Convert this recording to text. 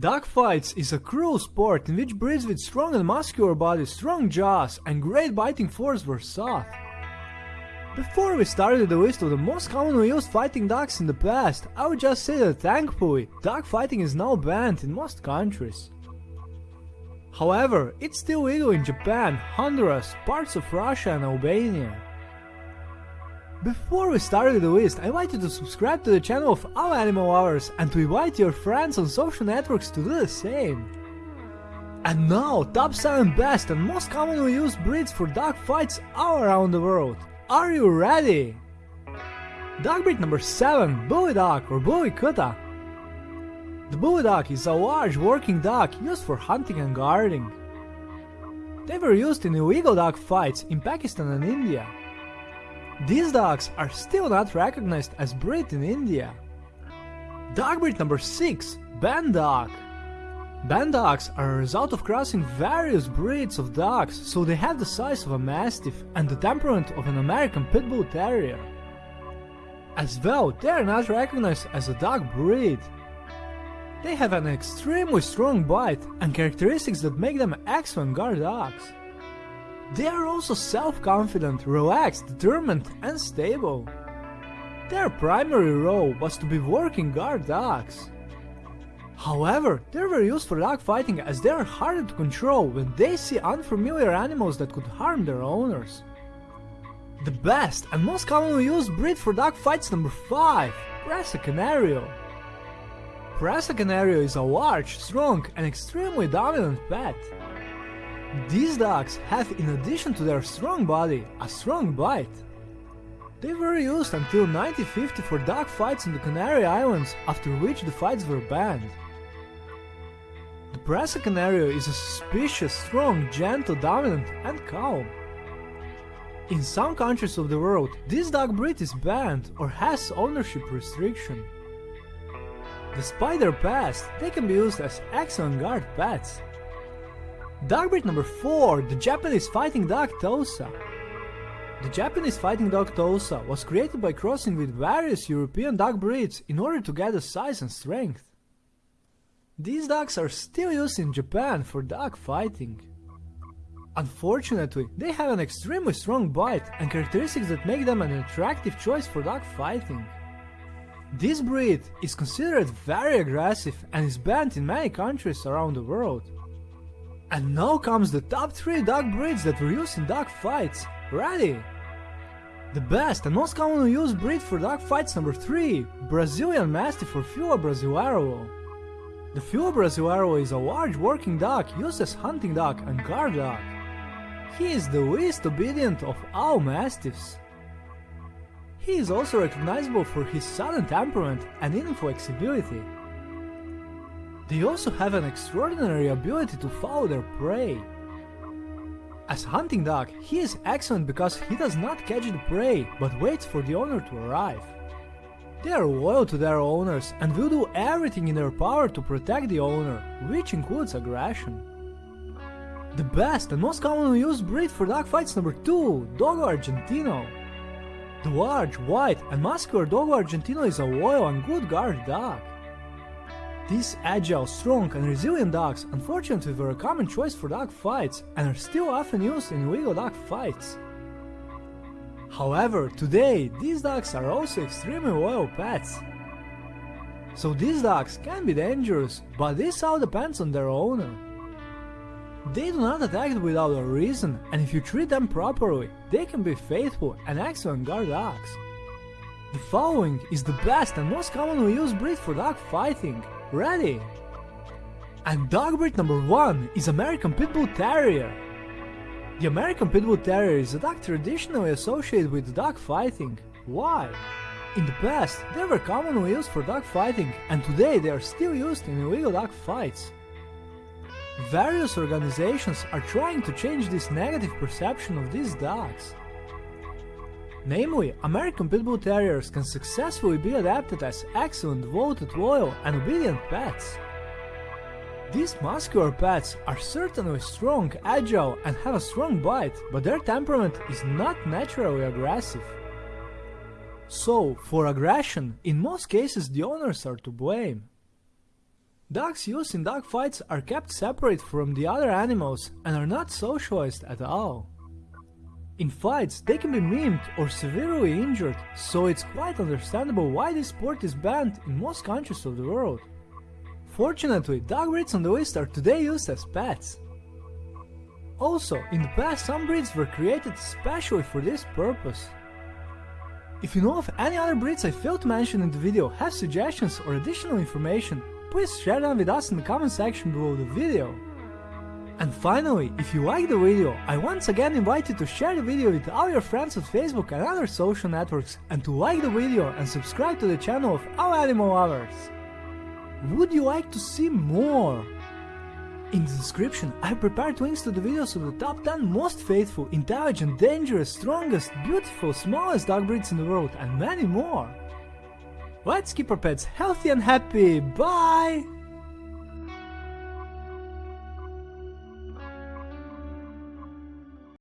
Dog fights is a cruel sport in which breeds with strong and muscular bodies, strong jaws, and great biting force were sought. Before we started the list of the most commonly used fighting dogs in the past, I would just say that thankfully, dog fighting is now banned in most countries. However, it's still legal in Japan, Honduras, parts of Russia and Albania. Before we started the list, I invite you to subscribe to the channel of our animal lovers and to invite your friends on social networks to do the same. And now, top 7 best and most commonly used breeds for dog fights all around the world. Are you ready? Dog breed number 7, Bully Dog or Bully Kutta. The Bully Dog is a large working dog used for hunting and guarding. They were used in illegal dog fights in Pakistan and India. These dogs are still not recognized as breed in India. Dog breed number 6, Band Dog. Band dogs are a result of crossing various breeds of dogs, so they have the size of a Mastiff and the temperament of an American Pit Bull Terrier. As well, they are not recognized as a dog breed. They have an extremely strong bite and characteristics that make them excellent guard dogs. They are also self-confident, relaxed, determined and stable. Their primary role was to be working guard dogs. However, they were used for dog fighting as they are harder to control when they see unfamiliar animals that could harm their owners. The best and most commonly used breed for dog fights number 5, Presa Canario. Presa Canario is a large, strong and extremely dominant pet. These dogs have in addition to their strong body, a strong bite. They were used until 1950 for dog fights in the Canary Islands, after which the fights were banned. The Presa Canario is a suspicious, strong, gentle, dominant and calm. In some countries of the world, this dog breed is banned or has ownership restriction. Despite their past, they can be used as excellent guard pets. Breed number 4, the Japanese fighting dog Tosa. The Japanese fighting dog Tosa was created by crossing with various European dog breeds in order to get the size and strength. These dogs are still used in Japan for dog fighting. Unfortunately, they have an extremely strong bite and characteristics that make them an attractive choice for dog fighting. This breed is considered very aggressive and is banned in many countries around the world. And now comes the top 3 dog breeds that were used in dog fights. Ready? The best and most commonly used breed for dog fights number 3, Brazilian Mastiff or Fila Brasileiro. The Fila Brasileiro is a large working dog used as hunting dog and guard dog. He is the least obedient of all Mastiffs. He is also recognizable for his sudden temperament and inflexibility. They also have an extraordinary ability to follow their prey. As hunting dog, he is excellent because he does not catch the prey, but waits for the owner to arrive. They are loyal to their owners and will do everything in their power to protect the owner, which includes aggression. The best and most commonly used breed for dog fights number 2, Dogo Argentino. The large, white and muscular Dogo Argentino is a loyal and good guard dog. These agile, strong and resilient dogs unfortunately were a common choice for dog fights and are still often used in illegal dog fights. However, today these dogs are also extremely loyal pets. So these dogs can be dangerous, but this all depends on their owner. They do not attack without a reason, and if you treat them properly, they can be faithful and excellent guard dogs. The following is the best and most commonly used breed for dog fighting, Ready! And dog breed number 1 is American Pit Bull Terrier. The American Pit Bull Terrier is a dog traditionally associated with dog fighting. Why? In the past, they were commonly used for dog fighting, and today they are still used in illegal dog fights. Various organizations are trying to change this negative perception of these dogs. Namely, American Pit Bull Terriers can successfully be adapted as excellent, devoted, loyal and obedient pets. These muscular pets are certainly strong, agile and have a strong bite, but their temperament is not naturally aggressive. So, for aggression, in most cases the owners are to blame. Dogs used in dog fights are kept separate from the other animals and are not socialized at all. In fights, they can be maimed or severely injured, so it's quite understandable why this sport is banned in most countries of the world. Fortunately, dog breeds on the list are today used as pets. Also, in the past some breeds were created especially for this purpose. If you know of any other breeds I failed to mention in the video, have suggestions or additional information, please share them with us in the comment section below the video. And finally, if you like the video, I once again invite you to share the video with all your friends on Facebook and other social networks and to like the video and subscribe to the channel of All Animal Lovers. Would you like to see more? In the description, I prepared links to the videos of the top 10 most faithful, intelligent, dangerous, strongest, beautiful, smallest dog breeds in the world and many more. Let's keep our pets healthy and happy, bye!